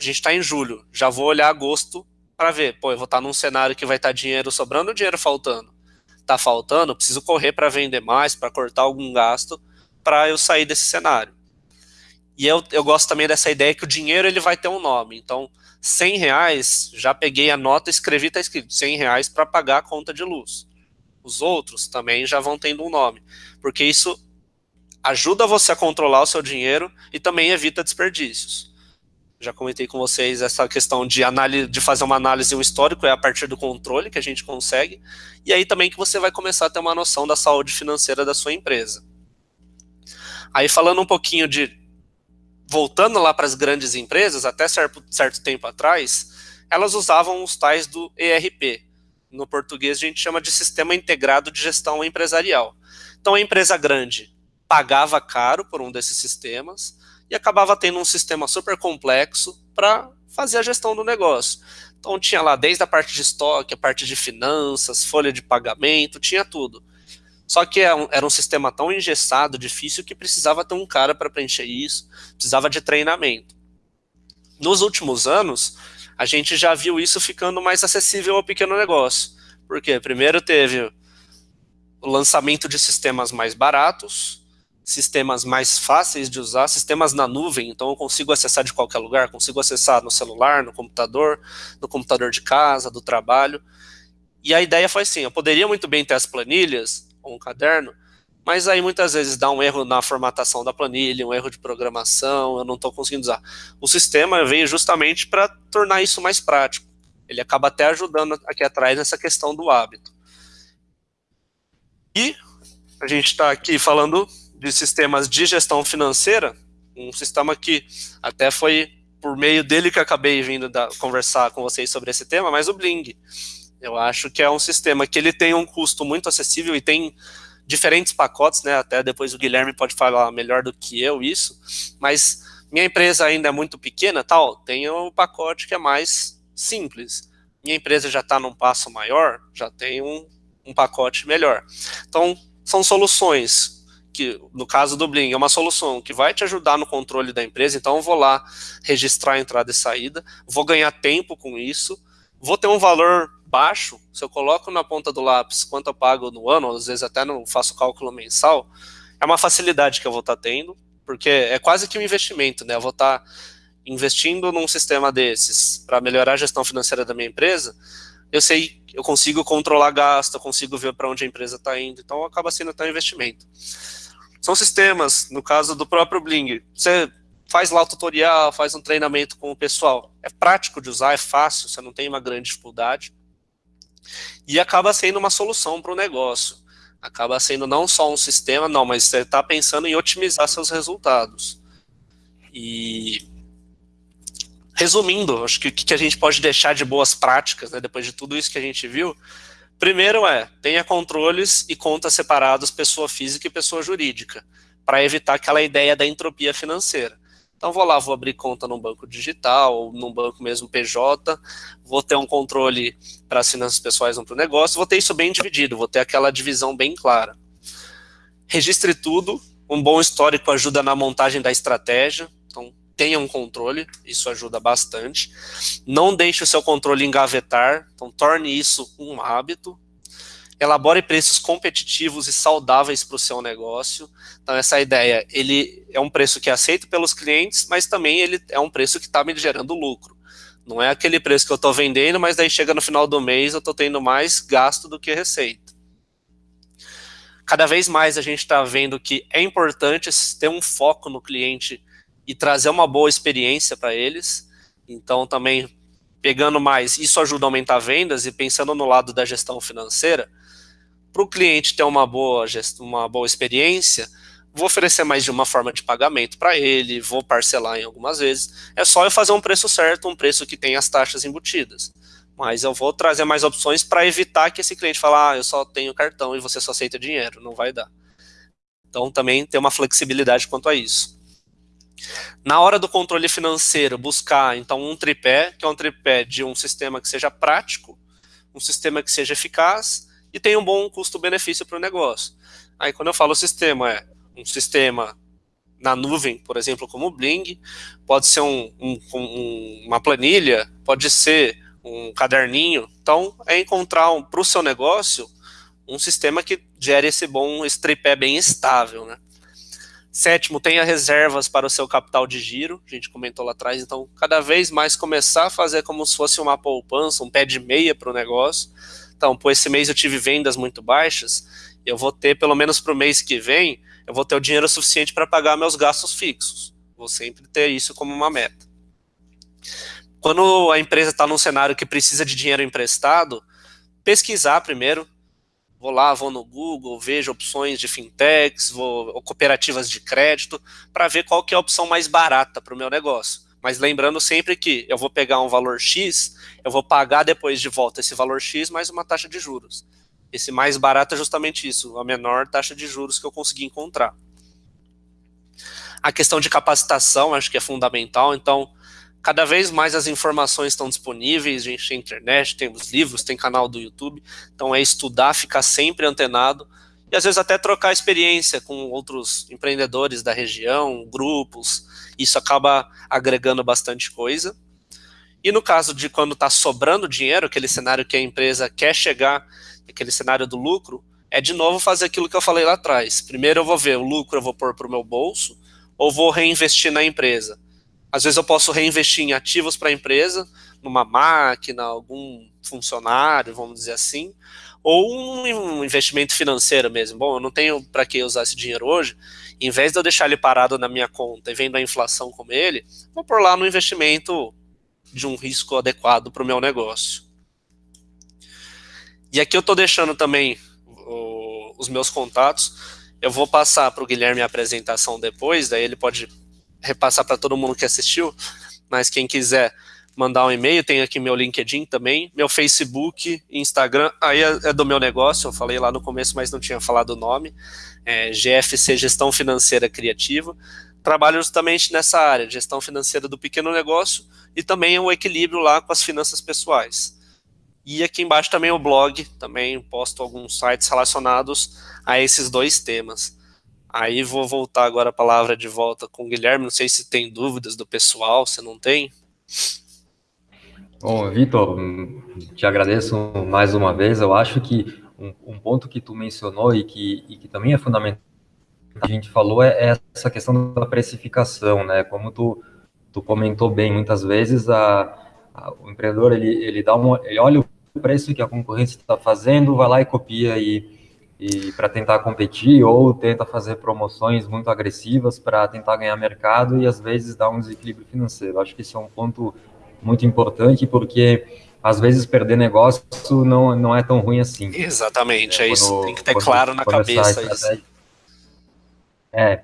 Speaker 2: a gente está em julho, já vou olhar agosto para ver, pô, eu vou estar tá num cenário que vai estar tá dinheiro sobrando ou dinheiro faltando? Está faltando, preciso correr para vender mais, para cortar algum gasto, para eu sair desse cenário. E eu, eu gosto também dessa ideia que o dinheiro ele vai ter um nome. Então, 100 reais, já peguei a nota, escrevi, está escrito 100 reais para pagar a conta de luz. Os outros também já vão tendo um nome, porque isso ajuda você a controlar o seu dinheiro e também evita desperdícios já comentei com vocês essa questão de, análise, de fazer uma análise um histórico, é a partir do controle que a gente consegue, e aí também que você vai começar a ter uma noção da saúde financeira da sua empresa. Aí falando um pouquinho de, voltando lá para as grandes empresas, até certo, certo tempo atrás, elas usavam os tais do ERP, no português a gente chama de Sistema Integrado de Gestão Empresarial. Então a empresa grande pagava caro por um desses sistemas, e acabava tendo um sistema super complexo para fazer a gestão do negócio. Então tinha lá desde a parte de estoque, a parte de finanças, folha de pagamento, tinha tudo. Só que era é um, era um sistema tão engessado, difícil, que precisava ter um cara para preencher isso, precisava de treinamento. Nos últimos anos, a gente já viu isso ficando mais acessível ao pequeno negócio. Por quê? Primeiro teve o lançamento de sistemas mais baratos, sistemas mais fáceis de usar, sistemas na nuvem, então eu consigo acessar de qualquer lugar, consigo acessar no celular, no computador, no computador de casa, do trabalho. E a ideia foi assim, eu poderia muito bem ter as planilhas, ou um caderno, mas aí muitas vezes dá um erro na formatação da planilha, um erro de programação, eu não estou conseguindo usar. O sistema veio justamente para tornar isso mais prático. Ele acaba até ajudando aqui atrás nessa questão do hábito. E a gente está aqui falando de sistemas de gestão financeira, um sistema que até foi por meio dele que acabei vindo da, conversar com vocês sobre esse tema, mas o Bling. Eu acho que é um sistema que ele tem um custo muito acessível e tem diferentes pacotes, né? Até depois o Guilherme pode falar melhor do que eu isso, mas minha empresa ainda é muito pequena, tal, tem o pacote que é mais simples. Minha empresa já está num passo maior, já tem um, um pacote melhor. Então, são soluções que, no caso do Bling, é uma solução que vai te ajudar no controle da empresa, então eu vou lá registrar a entrada e saída, vou ganhar tempo com isso, vou ter um valor baixo, se eu coloco na ponta do lápis quanto eu pago no ano, às vezes até não faço cálculo mensal, é uma facilidade que eu vou estar tendo, porque é quase que um investimento, né? Eu vou estar investindo num sistema desses para melhorar a gestão financeira da minha empresa, eu sei, eu consigo controlar gasto, eu consigo ver para onde a empresa está indo, então acaba sendo até um investimento. São sistemas, no caso do próprio Bling, você faz lá o tutorial, faz um treinamento com o pessoal, é prático de usar, é fácil, você não tem uma grande dificuldade, e acaba sendo uma solução para o negócio. Acaba sendo não só um sistema, não, mas você está pensando em otimizar seus resultados. E resumindo, acho que o que a gente pode deixar de boas práticas, né, depois de tudo isso que a gente viu, primeiro é, tenha controles e contas separados, pessoa física e pessoa jurídica, para evitar aquela ideia da entropia financeira. Então vou lá, vou abrir conta num banco digital, ou num banco mesmo PJ, vou ter um controle para as finanças pessoais ou para o negócio, vou ter isso bem dividido, vou ter aquela divisão bem clara. Registre tudo, um bom histórico ajuda na montagem da estratégia, tenha um controle, isso ajuda bastante. Não deixe o seu controle engavetar, então torne isso um hábito, elabore preços competitivos e saudáveis para o seu negócio. Então, essa ideia, ele é um preço que é aceito pelos clientes, mas também ele é um preço que está me gerando lucro. Não é aquele preço que eu estou vendendo, mas daí chega no final do mês eu estou tendo mais gasto do que receita. Cada vez mais a gente está vendo que é importante ter um foco no cliente e trazer uma boa experiência para eles. Então, também pegando mais, isso ajuda a aumentar vendas e pensando no lado da gestão financeira, para o cliente ter uma boa, uma boa experiência, vou oferecer mais de uma forma de pagamento para ele, vou parcelar em algumas vezes. É só eu fazer um preço certo, um preço que tem as taxas embutidas. Mas eu vou trazer mais opções para evitar que esse cliente fale, ah, eu só tenho cartão e você só aceita dinheiro. Não vai dar. Então também tem uma flexibilidade quanto a isso. Na hora do controle financeiro, buscar então um tripé, que é um tripé de um sistema que seja prático, um sistema que seja eficaz, e tem um bom custo-benefício para o negócio. Aí quando eu falo sistema, é um sistema na nuvem, por exemplo, como o Bling, pode ser um, um, um, uma planilha, pode ser um caderninho. Então, é encontrar para o seu negócio um sistema que gere esse bom esse tripé bem estável. Né? Sétimo, tenha reservas para o seu capital de giro, a gente comentou lá atrás, então cada vez mais começar a fazer como se fosse uma poupança, um pé de meia para o negócio, então, por esse mês eu tive vendas muito baixas, eu vou ter, pelo menos para o mês que vem, eu vou ter o dinheiro suficiente para pagar meus gastos fixos. Vou sempre ter isso como uma meta. Quando a empresa está num cenário que precisa de dinheiro emprestado, pesquisar primeiro. Vou lá, vou no Google, vejo opções de fintechs, vou, ou cooperativas de crédito, para ver qual que é a opção mais barata para o meu negócio. Mas lembrando sempre que eu vou pegar um valor X, eu vou pagar depois de volta esse valor X mais uma taxa de juros. Esse mais barato é justamente isso, a menor taxa de juros que eu consegui encontrar. A questão de capacitação acho que é fundamental, então cada vez mais as informações estão disponíveis, a gente tem internet, temos livros, tem canal do YouTube, então é estudar, ficar sempre antenado, e às vezes até trocar experiência com outros empreendedores da região, grupos, isso acaba agregando bastante coisa. E no caso de quando está sobrando dinheiro, aquele cenário que a empresa quer chegar, aquele cenário do lucro, é de novo fazer aquilo que eu falei lá atrás. Primeiro eu vou ver o lucro eu vou pôr para o meu bolso ou vou reinvestir na empresa. Às vezes eu posso reinvestir em ativos para a empresa, numa máquina, algum funcionário, vamos dizer assim, ou um investimento financeiro mesmo. Bom, eu não tenho para que usar esse dinheiro hoje, em vez de eu deixar ele parado na minha conta e vendo a inflação como ele, vou pôr lá no investimento de um risco adequado para o meu negócio. E aqui eu estou deixando também o, os meus contatos. Eu vou passar para o Guilherme a apresentação depois, daí ele pode repassar para todo mundo que assistiu, mas quem quiser mandar um e-mail, tem aqui meu LinkedIn também, meu Facebook, Instagram, aí é, é do meu negócio, eu falei lá no começo, mas não tinha falado o nome, é GFC Gestão Financeira Criativa, trabalho justamente nessa área, gestão financeira do pequeno negócio e também o equilíbrio lá com as finanças pessoais. E aqui embaixo também o blog, também posto alguns sites relacionados a esses dois temas. Aí vou voltar agora a palavra de volta com o Guilherme, não sei se tem dúvidas do pessoal, se não tem.
Speaker 1: Bom, Vitor, te agradeço mais uma vez. Eu acho que um, um ponto que tu mencionou e que, e que também é fundamental, a gente falou, é, é essa questão da precificação, né? Como tu, tu comentou bem, muitas vezes a, a, o empreendedor ele, ele dá uma, ele olha o preço que a concorrência está fazendo, vai lá e copia e, e para tentar competir ou tenta fazer promoções muito agressivas para tentar ganhar mercado e às vezes dá um desequilíbrio financeiro. Acho que isso é um ponto muito importante, porque às vezes perder negócio não, não é tão ruim assim.
Speaker 2: Exatamente, é, é isso. Tem que ter claro na cabeça isso.
Speaker 1: É,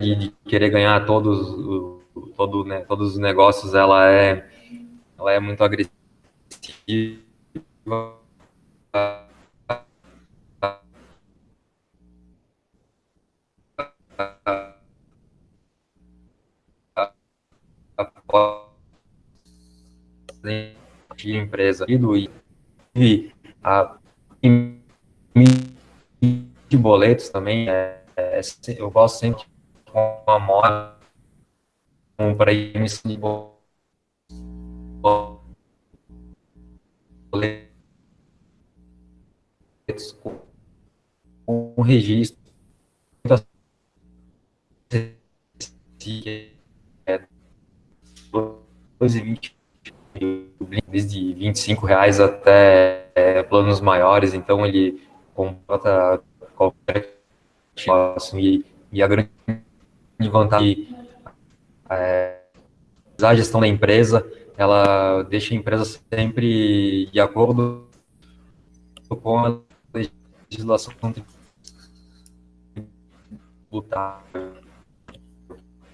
Speaker 1: e de querer ganhar todos, todo, né, todos os negócios, ela é, ela é muito agressiva. De empresa e a de boletos também é, é, eu gosto sempre de uma moda para emissão de boletos com um registro é 2,20 desde 25 reais até é, planos maiores, então ele contrata qualquer negócio e, e a grande vantagem é, a gestão da empresa, ela deixa a empresa sempre de acordo com a legislação tributária,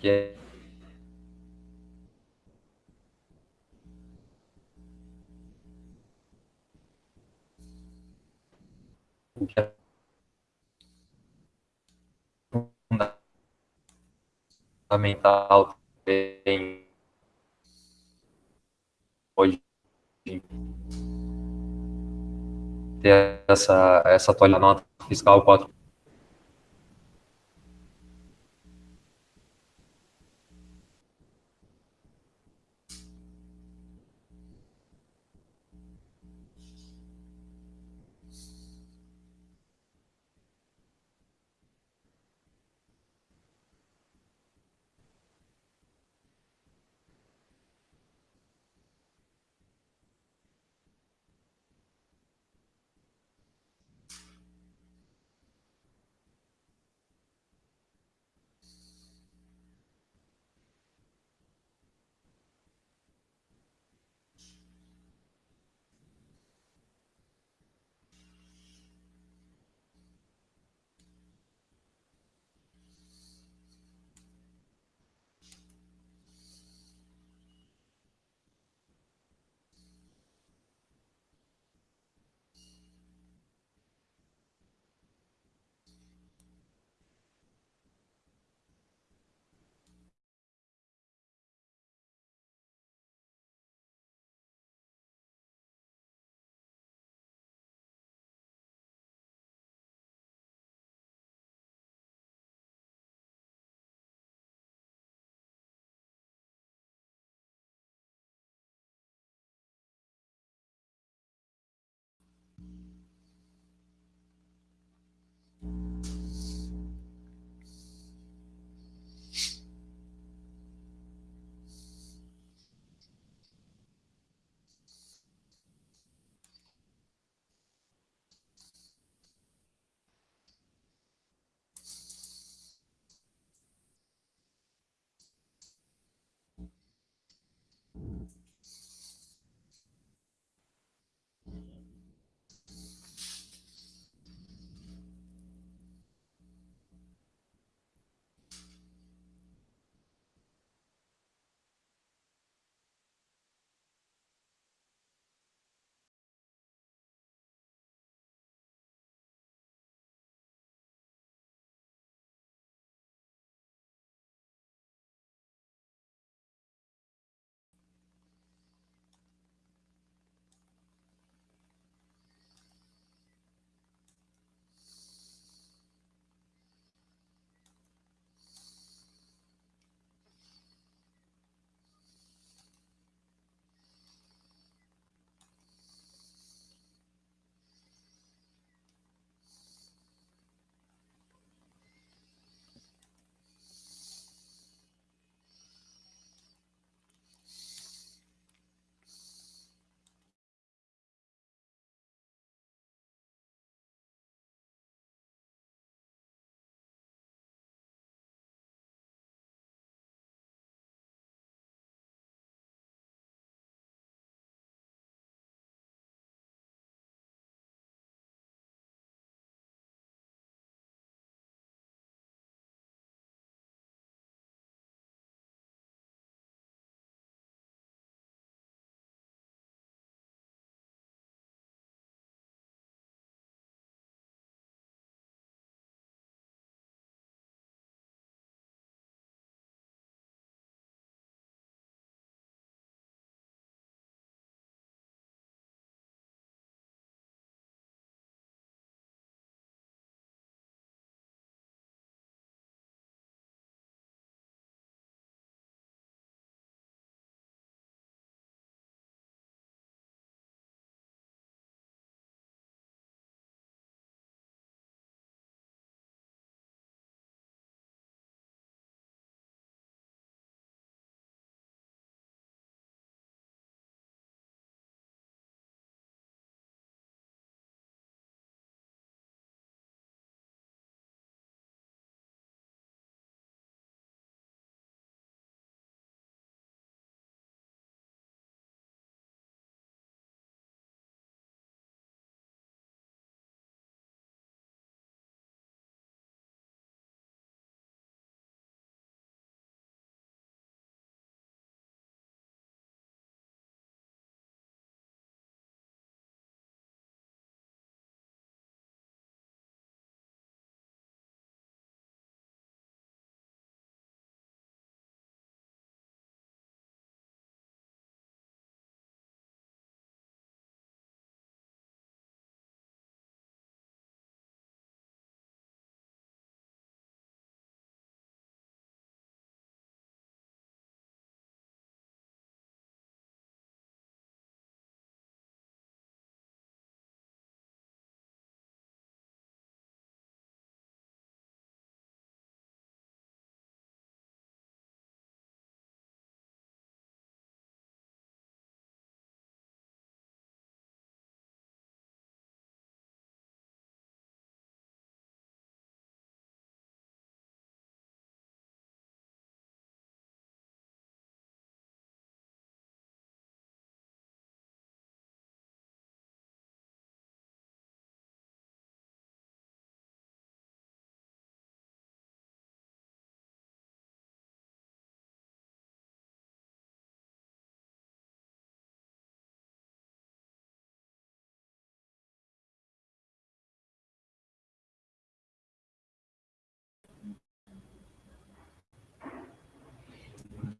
Speaker 1: que é o que é fundamental também hoje ter essa, essa nota fiscal 4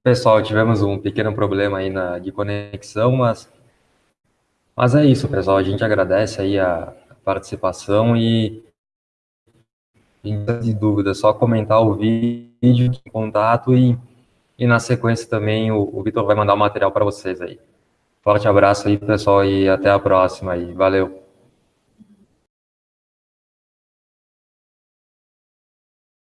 Speaker 1: pessoal, tivemos um pequeno problema aí na, de conexão, mas, mas é isso, pessoal. A gente agradece aí a participação e de dúvida, só comentar o vídeo, contato e, e na sequência também o, o Vitor vai mandar o material para vocês aí. Forte abraço aí, pessoal, e até a próxima aí. Valeu.